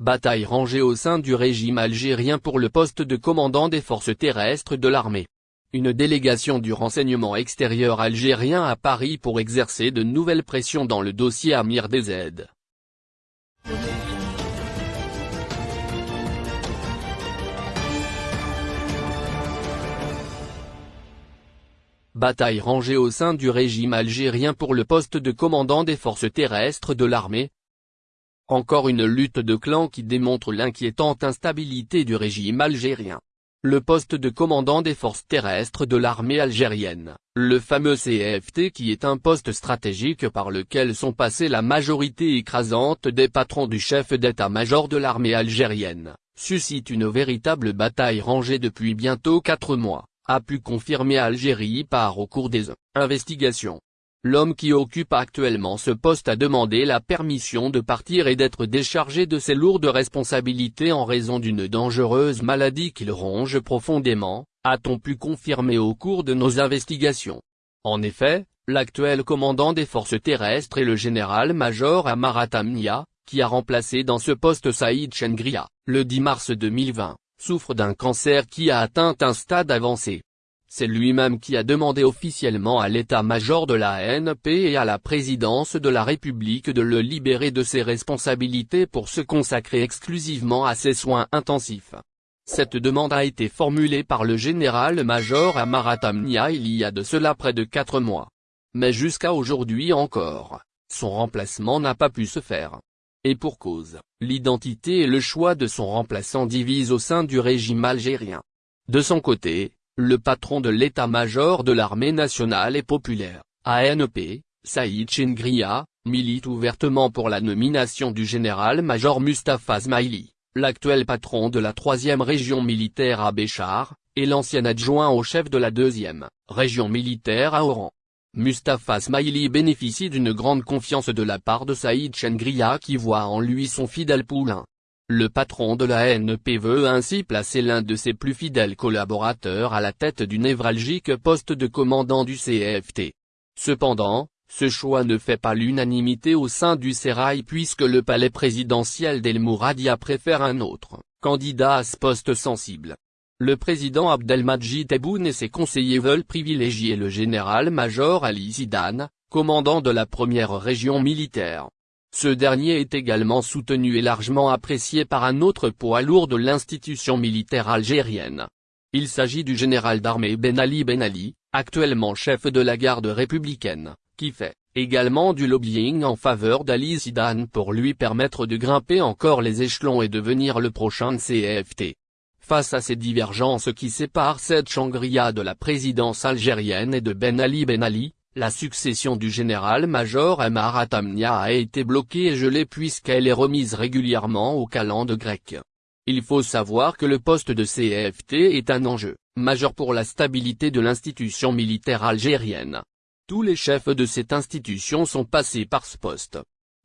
Bataille rangée au sein du régime algérien pour le poste de commandant des forces terrestres de l'armée. Une délégation du renseignement extérieur algérien à Paris pour exercer de nouvelles pressions dans le dossier Amir DZ. Bataille rangée au sein du régime algérien pour le poste de commandant des forces terrestres de l'armée. Encore une lutte de clans qui démontre l'inquiétante instabilité du régime algérien. Le poste de commandant des forces terrestres de l'armée algérienne, le fameux CFT qui est un poste stratégique par lequel sont passés la majorité écrasante des patrons du chef d'état-major de l'armée algérienne, suscite une véritable bataille rangée depuis bientôt quatre mois a pu confirmer Algérie par au cours des investigations. L'homme qui occupe actuellement ce poste a demandé la permission de partir et d'être déchargé de ses lourdes responsabilités en raison d'une dangereuse maladie qu'il ronge profondément, a-t-on pu confirmer au cours de nos investigations. En effet, l'actuel commandant des forces terrestres est le général-major Amarat Amnia, qui a remplacé dans ce poste Saïd Chengria, le 10 mars 2020 souffre d'un cancer qui a atteint un stade avancé. C'est lui-même qui a demandé officiellement à l'état-major de la NP et à la présidence de la République de le libérer de ses responsabilités pour se consacrer exclusivement à ses soins intensifs. Cette demande a été formulée par le général-major Amarat Amnia il y a de cela près de quatre mois. Mais jusqu'à aujourd'hui encore, son remplacement n'a pas pu se faire. Et pour cause, l'identité et le choix de son remplaçant divisent au sein du régime algérien. De son côté, le patron de l'état-major de l'armée nationale et populaire, ANP, Saïd Chengria, milite ouvertement pour la nomination du général-major Mustafa Smaili, l'actuel patron de la troisième région militaire à Béchar, et l'ancien adjoint au chef de la deuxième région militaire à Oran. Mustafa Smaili bénéficie d'une grande confiance de la part de Saïd Chengria qui voit en lui son fidèle poulain. Le patron de la NP veut ainsi placer l'un de ses plus fidèles collaborateurs à la tête du névralgique poste de commandant du CFT. Cependant, ce choix ne fait pas l'unanimité au sein du Sérail puisque le palais présidentiel d'El Mouradia préfère un autre candidat à ce poste sensible. Le président Abdelmadjid Tebboune et ses conseillers veulent privilégier le général-major Ali Zidane, commandant de la première région militaire. Ce dernier est également soutenu et largement apprécié par un autre poids lourd de l'institution militaire algérienne. Il s'agit du général d'armée Ben Ali Ben Ali, actuellement chef de la garde républicaine, qui fait également du lobbying en faveur d'Ali Zidane pour lui permettre de grimper encore les échelons et devenir le prochain CFT. Face à ces divergences qui séparent cette Changria de la présidence algérienne et de Ben Ali Ben Ali, la succession du général-major Amarat Amnia a été bloquée et gelée puisqu'elle est remise régulièrement au calende grec. Il faut savoir que le poste de CFT est un enjeu majeur pour la stabilité de l'institution militaire algérienne. Tous les chefs de cette institution sont passés par ce poste.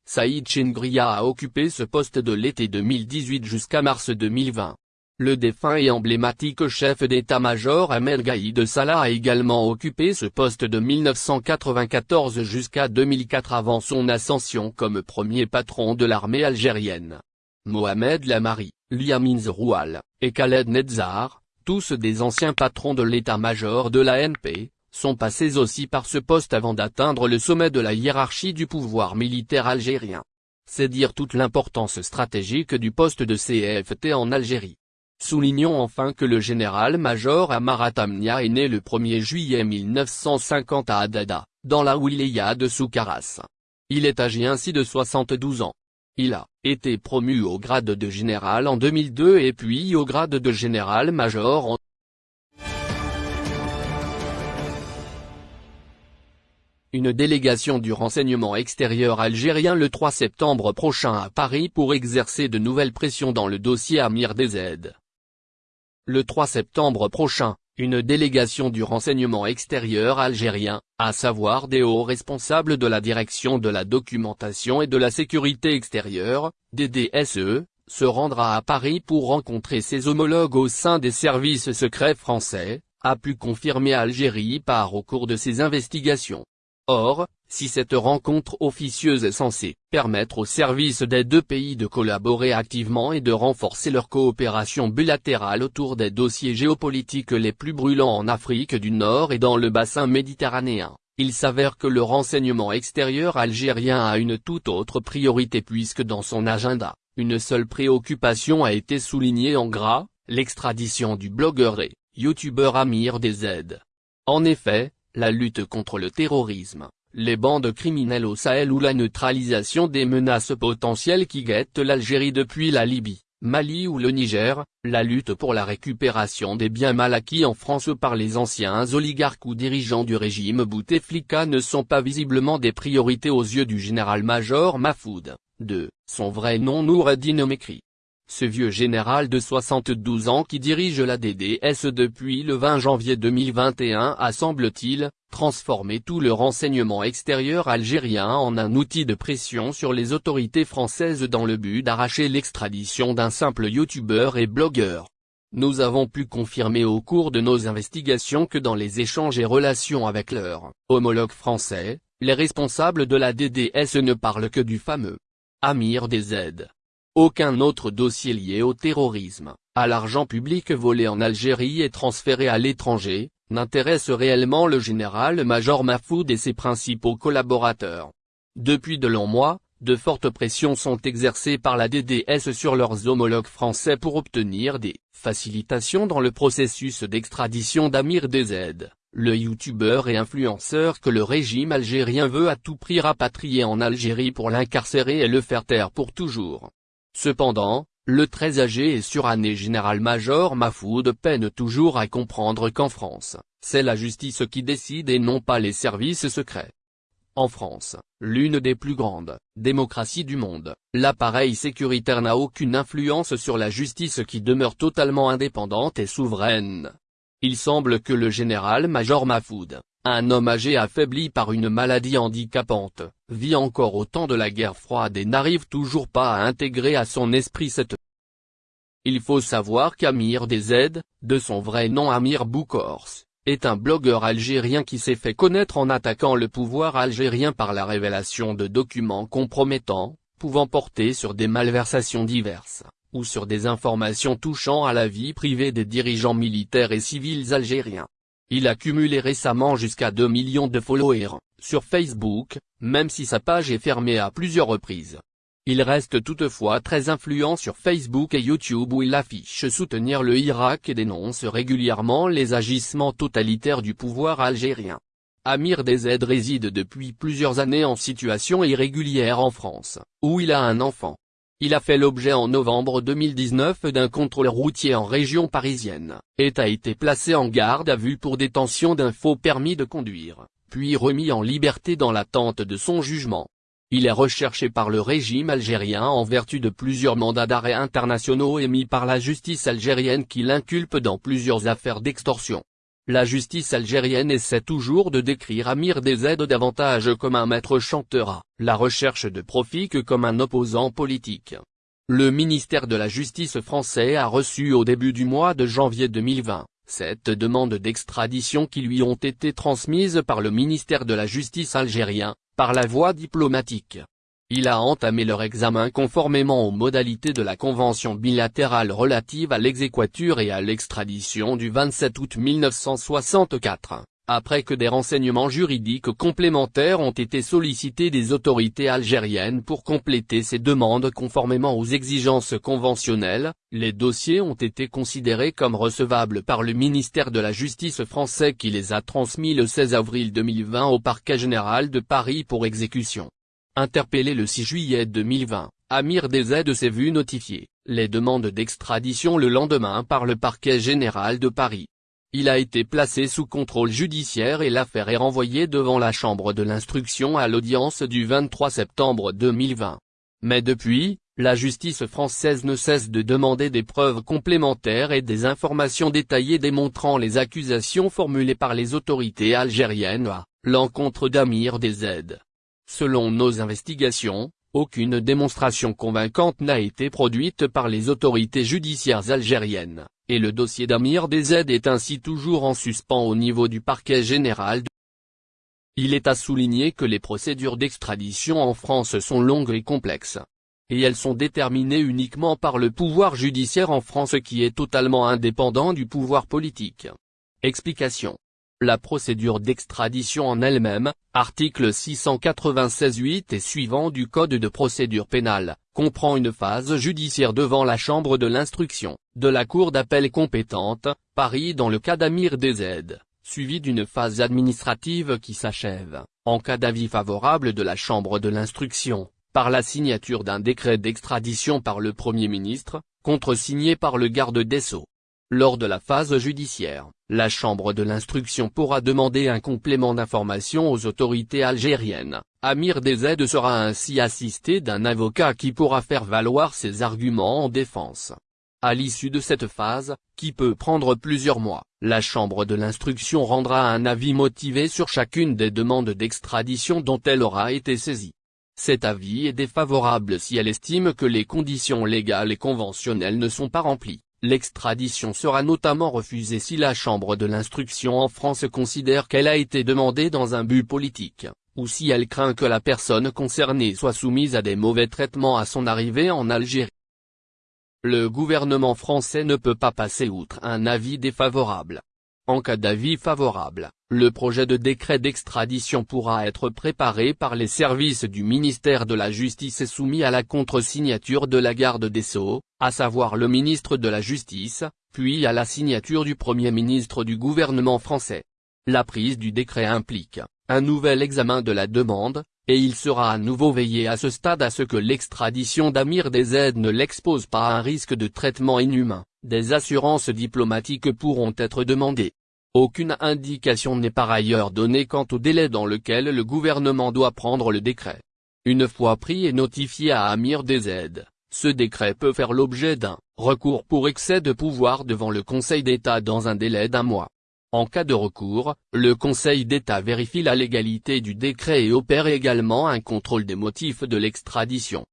Saïd Chengria a occupé ce poste de l'été 2018 jusqu'à mars 2020. Le défunt et emblématique chef d'état-major Ahmed Gaïd Salah a également occupé ce poste de 1994 jusqu'à 2004 avant son ascension comme premier patron de l'armée algérienne. Mohamed Lamari, Liamin Zeroual, et Khaled Nedzar, tous des anciens patrons de l'état-major de l'ANP, sont passés aussi par ce poste avant d'atteindre le sommet de la hiérarchie du pouvoir militaire algérien. C'est dire toute l'importance stratégique du poste de CFT en Algérie. Soulignons enfin que le général-major Amarat Amnia est né le 1er juillet 1950 à Adada, dans la wilaya de Soukaras. Il est âgé ainsi de 72 ans. Il a été promu au grade de général en 2002 et puis au grade de général-major en Une délégation du renseignement extérieur algérien le 3 septembre prochain à Paris pour exercer de nouvelles pressions dans le dossier Amir DZ. Le 3 septembre prochain, une délégation du renseignement extérieur algérien, à savoir des hauts responsables de la direction de la documentation et de la sécurité extérieure, DDSE, se rendra à Paris pour rencontrer ses homologues au sein des services secrets français, a pu confirmer Algérie par au cours de ses investigations. Or, Si cette rencontre officieuse est censée permettre aux services des deux pays de collaborer activement et de renforcer leur coopération bilatérale autour des dossiers géopolitiques les plus brûlants en Afrique du Nord et dans le bassin méditerranéen, il s'avère que le renseignement extérieur algérien a une toute autre priorité puisque dans son agenda, une seule préoccupation a été soulignée en gras, l'extradition du blogueur et youtubeur Amir DZ. En effet, la lutte contre le terrorisme, les bandes criminelles au Sahel ou la neutralisation des menaces potentielles qui guettent l'Algérie depuis la Libye, Mali ou le Niger, la lutte pour la récupération des biens mal acquis en France par les anciens oligarques ou dirigeants du régime Bouteflika ne sont pas visiblement des priorités aux yeux du général-major Mahfoud, de son vrai nom Noureddin. Ce vieux général de 72 ans qui dirige la DDS depuis le 20 janvier 2021 a semble-t-il, transformé tout le renseignement extérieur algérien en un outil de pression sur les autorités françaises dans le but d'arracher l'extradition d'un simple youtubeur et blogueur. Nous avons pu confirmer au cours de nos investigations que dans les échanges et relations avec leurs homologues français, les responsables de la DDS ne parlent que du fameux Amir DZ, aucun autre dossier lié au terrorisme, à l'argent public volé en Algérie et transféré à l'étranger, n'intéresse réellement le général-major Mahfoud et ses principaux collaborateurs. Depuis de longs mois, de fortes pressions sont exercées par la DDS sur leurs homologues français pour obtenir des facilitations dans le processus d'extradition d'Amir DZ, le youtubeur et influenceur que le régime algérien veut à tout prix rapatrier en Algérie pour l'incarcérer et le faire taire pour toujours. Cependant, le très âgé et suranné général-major Mahfoud peine toujours à comprendre qu'en France, c'est la justice qui décide et non pas les services secrets. En France, l'une des plus grandes démocraties du monde, l'appareil sécuritaire n'a aucune influence sur la justice qui demeure totalement indépendante et souveraine. Il semble que le général-major Mahfoud, un homme âgé affaibli par une maladie handicapante, vit encore au temps de la guerre froide et n'arrive toujours pas à intégrer à son esprit cette il faut savoir qu'Amir DZ, de son vrai nom Amir Boukors, est un blogueur algérien qui s'est fait connaître en attaquant le pouvoir algérien par la révélation de documents compromettants, pouvant porter sur des malversations diverses, ou sur des informations touchant à la vie privée des dirigeants militaires et civils algériens. Il a cumulé récemment jusqu'à 2 millions de followers, sur Facebook, même si sa page est fermée à plusieurs reprises. Il reste toutefois très influent sur Facebook et YouTube où il affiche soutenir le Irak et dénonce régulièrement les agissements totalitaires du pouvoir algérien. Amir DZ réside depuis plusieurs années en situation irrégulière en France, où il a un enfant. Il a fait l'objet en novembre 2019 d'un contrôle routier en région parisienne, et a été placé en garde à vue pour détention d'un faux permis de conduire, puis remis en liberté dans l'attente de son jugement. Il est recherché par le régime algérien en vertu de plusieurs mandats d'arrêt internationaux émis par la justice algérienne qui l'inculpe dans plusieurs affaires d'extorsion. La justice algérienne essaie toujours de décrire Amir DZ davantage comme un maître chanteur la recherche de profit que comme un opposant politique. Le ministère de la Justice français a reçu au début du mois de janvier 2020, cette demande d'extradition qui lui ont été transmises par le ministère de la Justice algérien, par la voie diplomatique. Il a entamé leur examen conformément aux modalités de la Convention bilatérale relative à l'exéquature et à l'extradition du 27 août 1964, après que des renseignements juridiques complémentaires ont été sollicités des autorités algériennes pour compléter ces demandes conformément aux exigences conventionnelles, les dossiers ont été considérés comme recevables par le ministère de la Justice français qui les a transmis le 16 avril 2020 au parquet général de Paris pour exécution. Interpellé le 6 juillet 2020, Amir DZ s'est vu notifier les demandes d'extradition le lendemain par le parquet général de Paris. Il a été placé sous contrôle judiciaire et l'affaire est renvoyée devant la chambre de l'instruction à l'audience du 23 septembre 2020. Mais depuis, la justice française ne cesse de demander des preuves complémentaires et des informations détaillées démontrant les accusations formulées par les autorités algériennes à l'encontre d'Amir DZ. Selon nos investigations, aucune démonstration convaincante n'a été produite par les autorités judiciaires algériennes, et le dossier d'Amir DZ est ainsi toujours en suspens au niveau du parquet général Il est à souligner que les procédures d'extradition en France sont longues et complexes. Et elles sont déterminées uniquement par le pouvoir judiciaire en France qui est totalement indépendant du pouvoir politique. Explication. La procédure d'extradition en elle-même, article 696-8 et suivant du Code de procédure pénale, comprend une phase judiciaire devant la chambre de l'instruction, de la cour d'appel compétente, Paris dans le cas d'Amir DZ, suivie d'une phase administrative qui s'achève, en cas d'avis favorable de la chambre de l'instruction, par la signature d'un décret d'extradition par le Premier ministre, contresigné par le garde des Sceaux. Lors de la phase judiciaire, la chambre de l'instruction pourra demander un complément d'information aux autorités algériennes. Amir Dezed sera ainsi assisté d'un avocat qui pourra faire valoir ses arguments en défense. À l'issue de cette phase, qui peut prendre plusieurs mois, la chambre de l'instruction rendra un avis motivé sur chacune des demandes d'extradition dont elle aura été saisie. Cet avis est défavorable si elle estime que les conditions légales et conventionnelles ne sont pas remplies. L'extradition sera notamment refusée si la Chambre de l'instruction en France considère qu'elle a été demandée dans un but politique, ou si elle craint que la personne concernée soit soumise à des mauvais traitements à son arrivée en Algérie. Le gouvernement français ne peut pas passer outre un avis défavorable. En cas d'avis favorable, le projet de décret d'extradition pourra être préparé par les services du ministère de la Justice et soumis à la contre-signature de la garde des Sceaux, à savoir le ministre de la Justice, puis à la signature du Premier ministre du gouvernement français. La prise du décret implique un nouvel examen de la demande, et il sera à nouveau veillé à ce stade à ce que l'extradition d'Amir Dezed ne l'expose pas à un risque de traitement inhumain. Des assurances diplomatiques pourront être demandées. Aucune indication n'est par ailleurs donnée quant au délai dans lequel le gouvernement doit prendre le décret. Une fois pris et notifié à Amir DZ, ce décret peut faire l'objet d'un recours pour excès de pouvoir devant le Conseil d'État dans un délai d'un mois. En cas de recours, le Conseil d'État vérifie la légalité du décret et opère également un contrôle des motifs de l'extradition.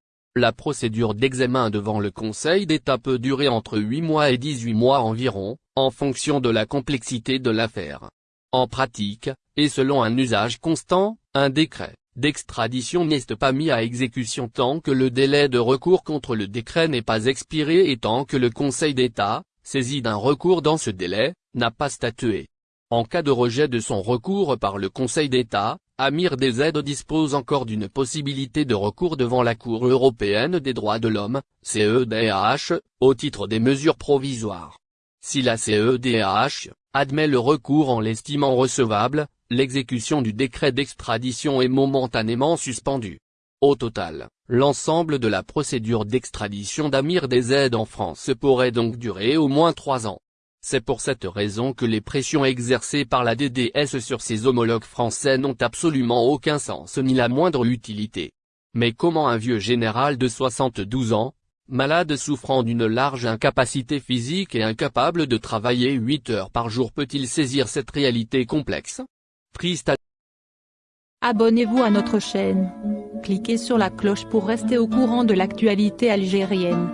La procédure d'examen devant le Conseil d'État peut durer entre 8 mois et 18 mois environ, en fonction de la complexité de l'affaire. En pratique, et selon un usage constant, un décret d'extradition n'est pas mis à exécution tant que le délai de recours contre le décret n'est pas expiré et tant que le Conseil d'État, saisi d'un recours dans ce délai, n'a pas statué. En cas de rejet de son recours par le Conseil d'État, Amir DZ dispose encore d'une possibilité de recours devant la Cour européenne des droits de l'homme, CEDH, au titre des mesures provisoires. Si la CEDH admet le recours en l'estimant recevable, l'exécution du décret d'extradition est momentanément suspendue. Au total, l'ensemble de la procédure d'extradition d'Amir DZ en France pourrait donc durer au moins trois ans. C'est pour cette raison que les pressions exercées par la DDS sur ses homologues français n'ont absolument aucun sens ni la moindre utilité. Mais comment un vieux général de 72 ans, malade souffrant d'une large incapacité physique et incapable de travailler 8 heures par jour peut-il saisir cette réalité complexe? Triste Abonnez-vous à notre chaîne. Cliquez sur la cloche pour rester au courant de l'actualité algérienne.